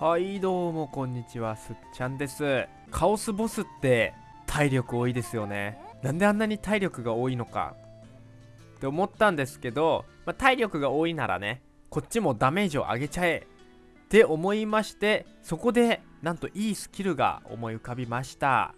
はいどうもこんにちはすっちゃんです。カオスボスって体力多いですよね。なんであんなに体力が多いのか。って思ったんですけど、まあ、体力が多いならねこっちもダメージを上げちゃえって思いましてそこでなんといいスキルが思い浮かびました。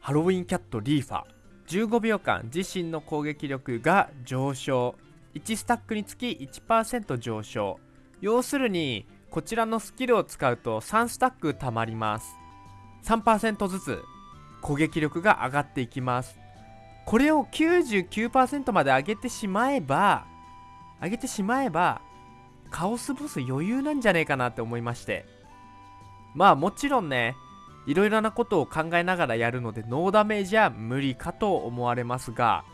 ハロウィンキャットリーファ15秒間自身の攻撃力が上昇。1スタックにつき1%上昇。要するにこちらのスキルを使うと3スタック貯まります。3%ずつ攻撃力が上がっていきます。これを99%まで上げてしまえば上げてしまえばカオスボス余裕なんじゃねえかなって思いまして。まあもちろんねいろいろなことを考えながらやるのでノーダメージは無理かと思われますが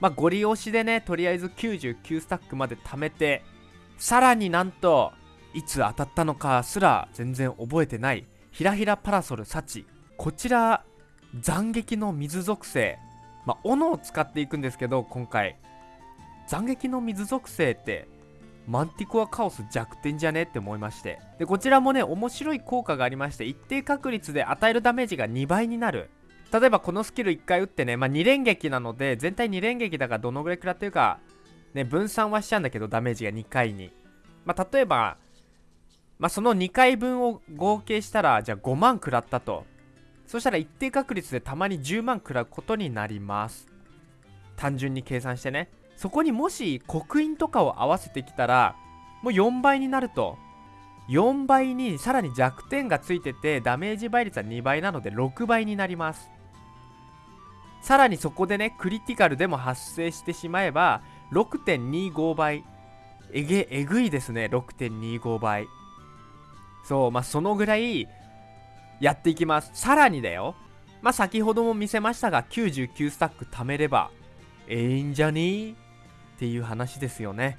まあゴリ押しでねとりあえず99スタックまで貯めてさらになんといつ当たったのかすら全然覚えてないひらひらパラソル幸こちら斬撃の水属性。まあ斧を使っていくんですけど今回。斬撃の水属性ってマンティコアカオス弱点じゃねって思いまして。でこちらもね面白い効果がありまして一定確率で与えるダメージが2倍になる。例えばこのスキル1回打ってね、まあ、2連撃なので全体2連撃だからどのぐらい食らってるかね分散はしちゃうんだけどダメージが2回に。まあ例えばまあその2回分を合計したらじゃあ5万食らったと。そしたら一定確率でたまに10万食らうことになります。単純に計算してね。そこにもし刻印とかを合わせてきたらもう4倍になると。4倍にさらに弱点がついててダメージ倍率は2倍なので6倍になります。さらにそこでねクリティカルでも発生してしまえば6.25倍。えげえぐいですね。6.25倍。そうまあそのぐらいやっていきます。さらにだよ。まあ先ほども見せましたが99スタック貯めればええんじゃね？ーっていう話ですよね。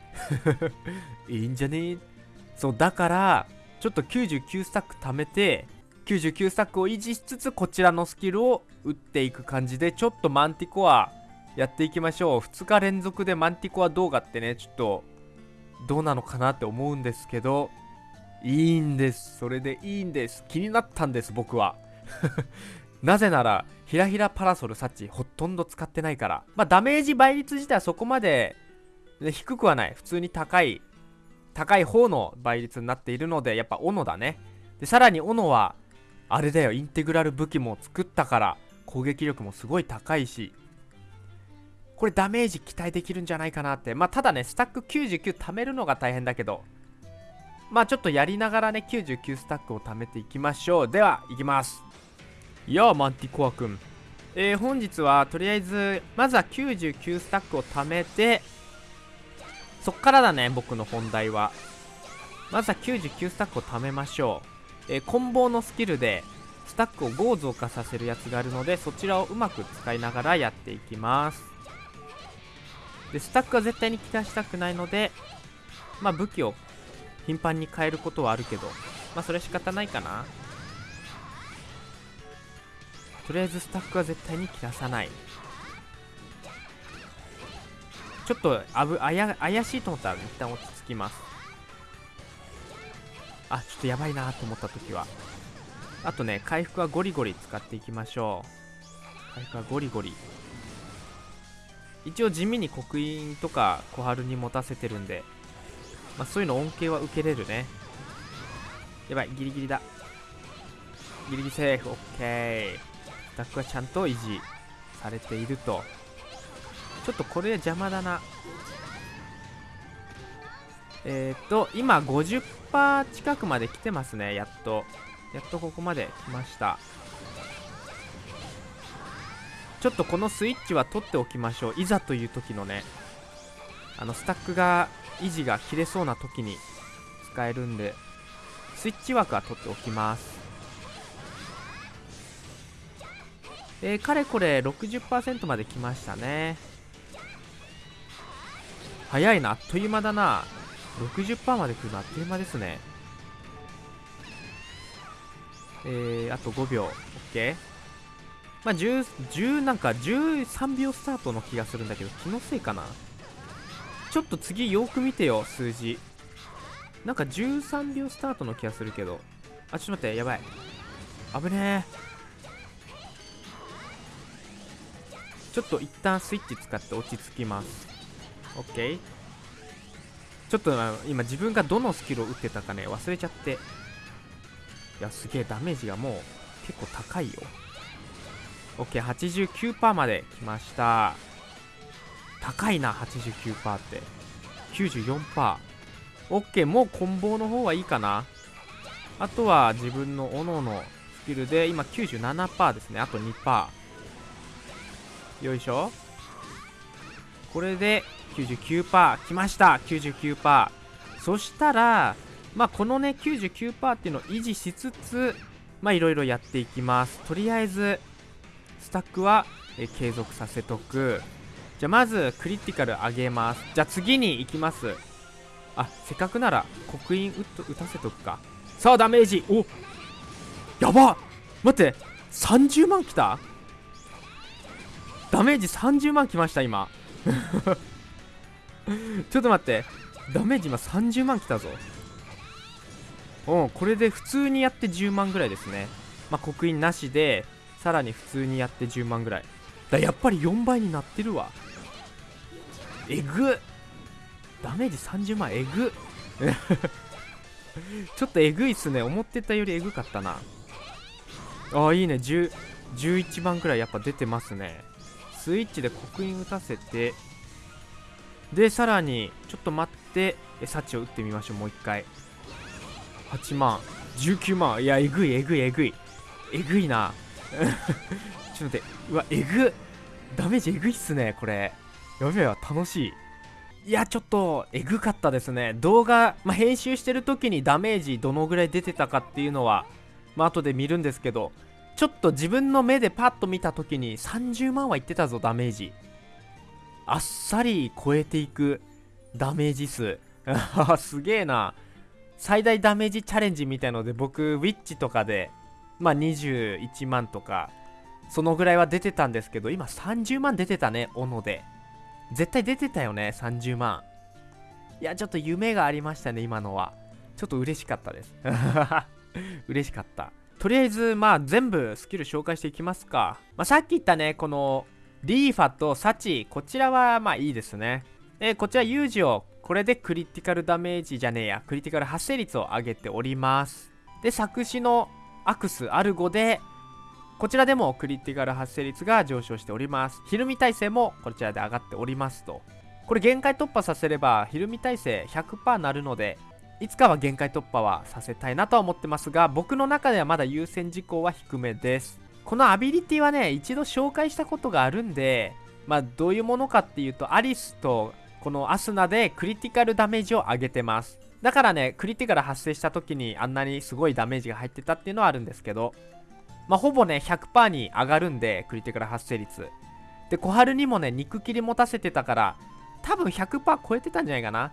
い いんじゃね？そうだからちょっと99スタック貯めて99スタックを維持しつつこちらのスキルを打っていく感じでちょっとマンティコアやっていきましょう。2日連続でマンティコア動画ってねちょっとどうなのかなって思うんですけど。いいんです。それでいいんです。気になったんです僕は。なぜならひらひらパラソルサチほとんど使ってないから。まあダメージ倍率自体はそこまで低くはない。普通に高い高い方の倍率になっているのでやっぱ斧だね。でさらに斧はあれだよ。インテグラル武器も作ったから攻撃力もすごい高いしこれダメージ期待できるんじゃないかなって。まあただねスタック99貯めるのが大変だけどまあちょっとやりながらね99スタックを貯めていきましょう。ではいきます。やあマンティコアくんえー、本日はとりあえずまずは99スタックを貯めてそっからだね僕の本題は。まずは99スタックを貯めましょう、えー、棍棒のスキルでスタックを5増加させるやつがあるのでそちらをうまく使いながらやっていきます。でスタックは絶対に切らしたくないのでまあ武器を頻繁に変えることはあるけどまあそれ仕方ないかな。とりあえずスタッフは絶対に切らさない。ちょっとあぶあや怪しいと思ったら一旦落ち着きます。あちょっとやばいなと思った時は。あとね回復はゴリゴリ使っていきましょう。回復はゴリゴリ。一応地味に刻印とか小春に持たせてるんでまあそういうの恩恵は受けれるね。やばいギリギリだ。ギリギリセーフオッケー。スタックはちゃんと維持されていると。ちょっとこれ邪魔だな。えっ、ー、と今50%近くまで来てますねやっと。やっとここまで来ました。ちょっとこのスイッチは取っておきましょう。いざという時のね。あのスタックが維持が切れそうな時に使えるんでスイッチ枠は取っておきます。えー、かれこれ60%まで来ましたね。早いなあっという間だな。60%まで来るのあっという間ですね。えー、あと5秒。OK まあ10、10なんか13秒スタートの気がするんだけど気のせいかな。ちょっと次よく見てよ数字。なんか13秒スタートの気がするけど。あちょっと待ってやばい。危ねえちょっと一旦スイッチ使って落ち着きます。OK ちょっと今自分がどのスキルを打ってたかね忘れちゃって。いやすげえダメージがもう結構高いよ。OK89% まで来ました。高いな89%って。94%OK もうコンボの方はいいかな。あとは自分の斧のスキルで今97%ですね。あと2%よいしょ。これで99%きました。99%そしたらまあこのね99%っていうのを維持しつつまあいろいろやっていきます。とりあえずスタックはえ継続させとく。じゃあまずクリティカル上げます。じゃあ次に行きます。あせっかくなら刻印打打たせとくか。さあダメージ。おやば待って30万きた？ダメージ30万きました今。ちょっと待って。ダメージ今30万きたぞ。うんこれで普通にやって10万ぐらいですね。まあ刻印なしでさらに普通にやって10万ぐらい。だやっぱり4倍になってるわ。えぐダメージ30万えぐ ちょっとえぐいっすね。思ってたよりえぐかったな。ああいいね。10 11番くらいやっぱ出てますね。スイッチで刻印打たせて。でさらにちょっと待って。幸を打ってみましょう。もう一回。8万19万。いやえぐいえぐいえぐい。えぐいな。ちょっと待って。うわえぐダメージえぐいっすねこれ。やべえわ楽しい。いやちょっとえぐかったですね。動画、まあ、編集してる時にダメージどのぐらい出てたかっていうのはまあ後で見るんですけどちょっと自分の目でパッと見た時に30万はいってたぞダメージ。あっさり超えていくダメージ数。すげえな。最大ダメージチャレンジみたいので僕ウィッチとかでまあ21万とかそのぐらいは出てたんですけど今30万出てたね斧で。絶対出てたよね30万いやちょっと夢がありましたね今のは。ちょっと嬉しかったです。嬉しかった。とりあえずまあ全部スキル紹介していきますか、まあ、さっき言ったねこのリーファとサチこちらはまあいいですね。えこちら有事をこれでクリティカルダメージじゃねえや。クリティカル発生率を上げております。で作詞のアクスアルゴでこちらでもクリティカル発生率が上昇しております。ひるみ耐性もこちらで上がっておりますと。これ限界突破させればひるみ耐性100%なるので、いつかは限界突破はさせたいなとは思ってますが、僕の中ではまだ優先事項は低めです。このアビリティはね、一度紹介したことがあるんで、まあどういうものかっていうと、アリスとこのアスナでクリティカルダメージを上げてます。だからね、クリティカル発生した時にあんなにすごいダメージが入ってたっていうのはあるんですけど、まあ、ほぼね、100%に上がるんで、クリティカル発生率。で、小春にもね、肉切り持たせてたから、多分100%超えてたんじゃないかな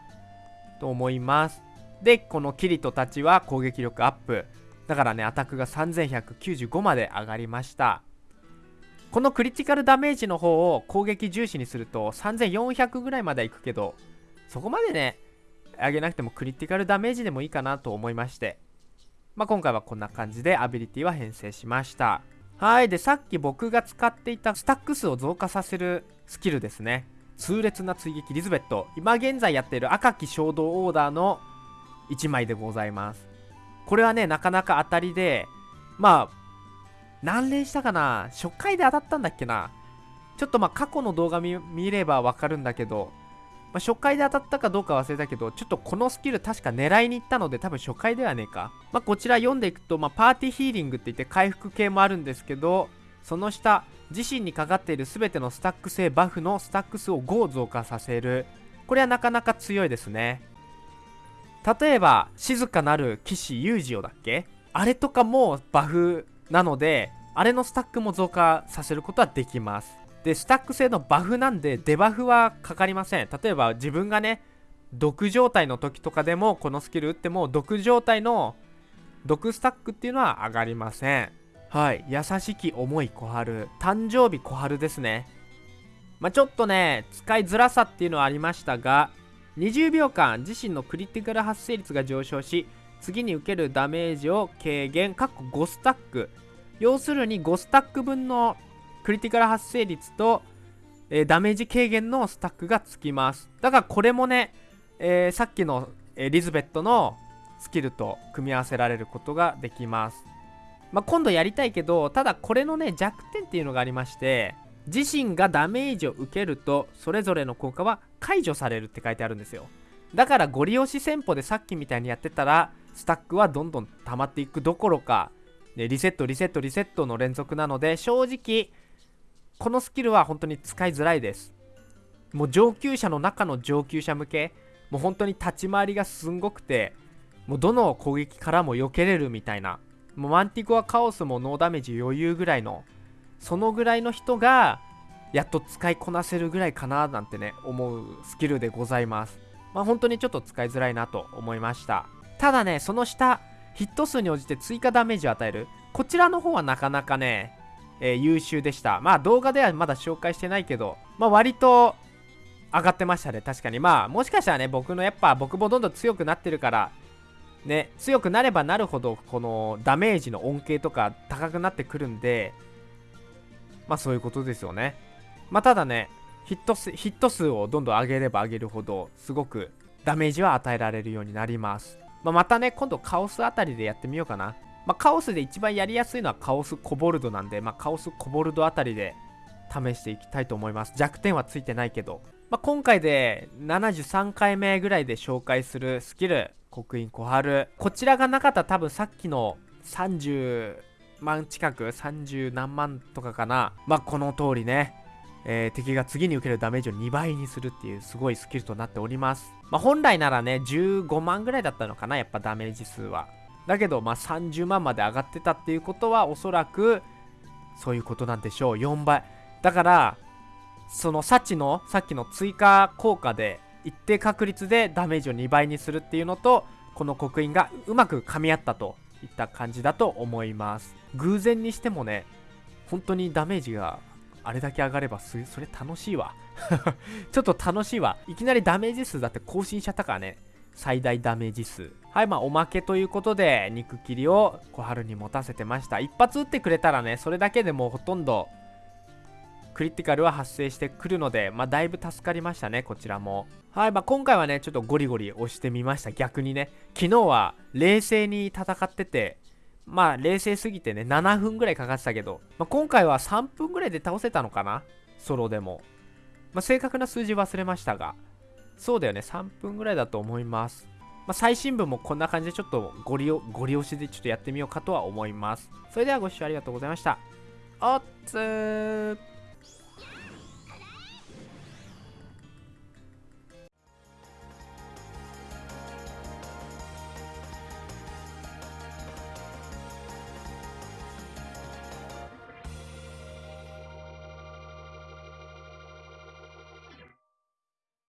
と思います。で、このキリトたちは攻撃力アップ。だからね、アタックが3195まで上がりました。このクリティカルダメージの方を攻撃重視にすると3400ぐらいまではいくけど、そこまでね、上げなくてもクリティカルダメージでもいいかなと思いまして。まあ、今回はこんな感じでアビリティは編成しました。はい。で、さっき僕が使っていたスタック数を増加させるスキルですね。痛烈な追撃リズベット。今現在やっている赤き衝動オーダーの1枚でございます。これはね、なかなか当たりで、まあ、何連したかな？初回で当たったんだっけな？ちょっとまあ過去の動画見ればわかるんだけど、まあ、初回で当たったかどうか忘れたけど、ちょっとこのスキル確か狙いに行ったので、多分初回ではねえか。まあ、こちら読んでいくと、まあ、パーティーヒーリングって言って回復系もあるんですけど、その下、自身にかかっている全てのスタック性バフのスタック数を5増加させる。これはなかなか強いですね。例えば、静かなる騎士ユージオだっけ？あれとかもバフなので、あれのスタックも増加させることはできます。で、スタック性のバフなんで、デバフはかかりません。例えば自分がね、毒状態の時とかでも、このスキル打っても、毒状態の毒スタックっていうのは上がりません。はい。優しき重い小春。誕生日小春ですね。まあ、ちょっとね、使いづらさっていうのはありましたが、20秒間自身のクリティカル発生率が上昇し、次に受けるダメージを軽減かっこ5スタック要するに5スタック分のクリティカル発生率と、えー、ダメージ軽減のスタックがつきます。だからこれもね、えー、さっきの、えー、リズベットのスキルと組み合わせられることができます。まあ、今度やりたいけどただこれのね弱点っていうのがありまして自身がダメージを受けるとそれぞれの効果は解除されるって書いてあるんですよ。だからゴリ押し戦法でさっきみたいにやってたらスタックはどんどん溜まっていくどころか、ね、リセットリセットリセットの連続なので正直このスキルは本当に使いづらいです。もう上級者の中の上級者向けもう本当に立ち回りがすんごくてもうどの攻撃からも避けれるみたいなもうマンティコアカオスもノーダメージ余裕ぐらいのそのぐらいの人がやっと使いこなせるぐらいかななんてね思うスキルでございます。まあ本当にちょっと使いづらいなと思いました。ただねその下ヒット数に応じて追加ダメージを与える。こちらの方はなかなかね、えー、優秀でした。まあ動画ではまだ紹介してないけどまあ割と上がってましたね。確かに。まあもしかしたらね僕のやっぱ僕もどんどん強くなってるからね強くなればなるほどこのダメージの恩恵とか高くなってくるんでまあそういうことですよね。まあただねヒット数ヒット数をどんどん上げれば上げるほどすごくダメージは与えられるようになります、まあ、またね今度カオスあたりでやってみようかな。まあ、カオスで一番やりやすいのはカオスコボルドなんで、まあ、カオスコボルドあたりで試していきたいと思います。弱点はついてないけど、まあ、今回で73回目ぐらいで紹介するスキル刻印小春。こちらがなかったら多分さっきの30万近く30何万とかかな。まあこの通りね。えー、敵が次に受けるダメージを2倍にするっていうすごいスキルとなっております。まあ、本来ならね、15万ぐらいだったのかな、やっぱダメージ数は。だけど、まあ、30万まで上がってたっていうことは、おそらく、そういうことなんでしょう。4倍。だから、その幸の、さっきの追加効果で、一定確率でダメージを2倍にするっていうのとこの刻印がうまく噛み合ったといった感じだと思います偶然にしてもね本当にダメージがあれだけ上がればそれ楽しいわ ちょっと楽しいわいきなりダメージ数だって更新しちゃったからね最大ダメージ数はいまあおまけということで肉切りを小春に持たせてました一発撃ってくれたらねそれだけでもうほとんどクリティカルは発生してくるので、まあ、だいぶ助かりましたね、こちらも。はい、まあ、今回はね、ちょっとゴリゴリ押してみました、逆にね。昨日は冷静に戦ってて、まあ、冷静すぎてね、7分ぐらいかかってたけど、まあ、今回は3分ぐらいで倒せたのかな？ソロでも。まあ、正確な数字忘れましたが、そうだよね、3分ぐらいだと思います。まあ、最新部もこんな感じでちょっとご利用、ご利用しでちょっとやってみようかとは思います。それではご視聴ありがとうございました。おっつー